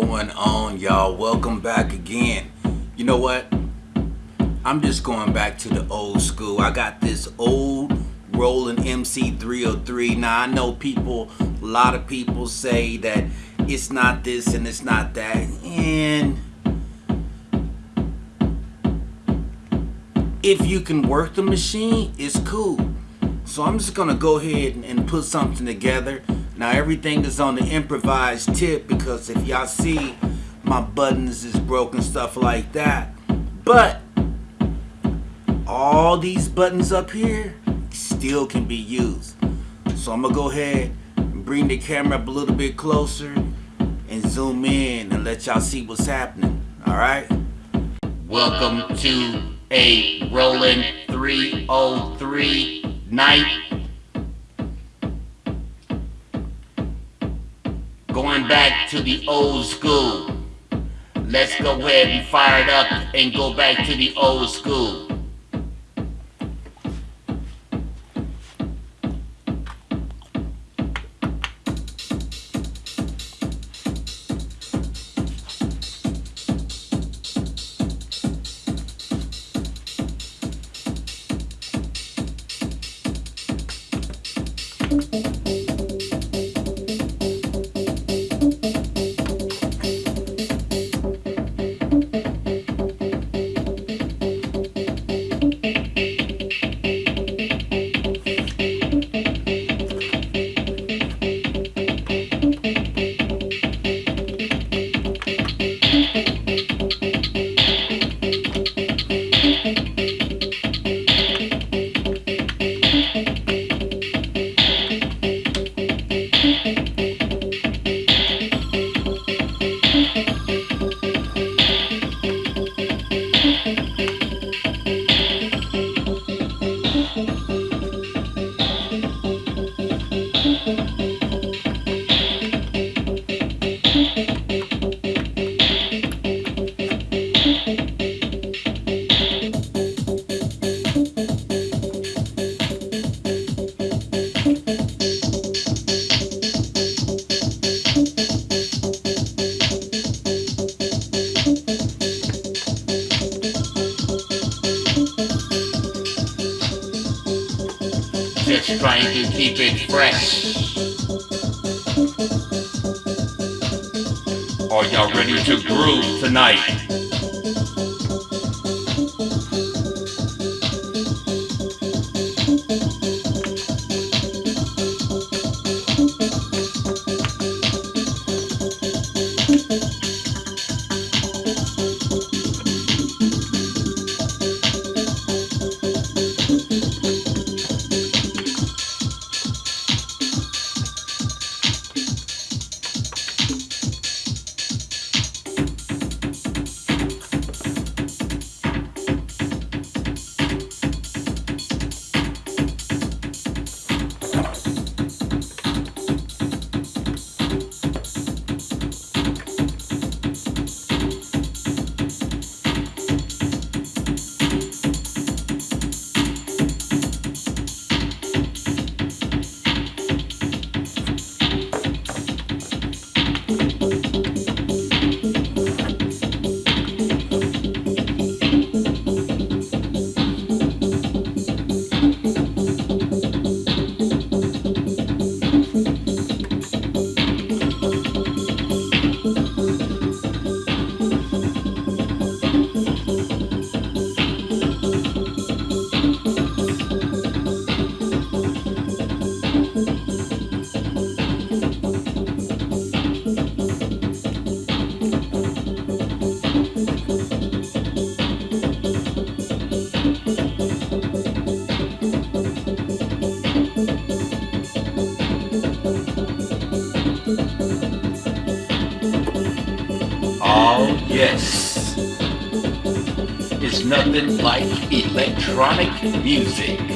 going on y'all? Welcome back again. You know what? I'm just going back to the old school. I got this old Roland MC303 now I know people a lot of people say that it's not this and it's not that and if you can work the machine it's cool. So I'm just gonna go ahead and put something together now everything is on the improvised tip because if y'all see my buttons is broken stuff like that. But all these buttons up here still can be used. So I'm gonna go ahead and bring the camera up a little bit closer and zoom in and let y'all see what's happening alright welcome to a Roland 303 night going back to the old school. Let's go ahead and fire it up and go back to the old school just trying to keep it fresh. Are y'all ready to groove tonight? Oh yes. It's nothing like electronic music.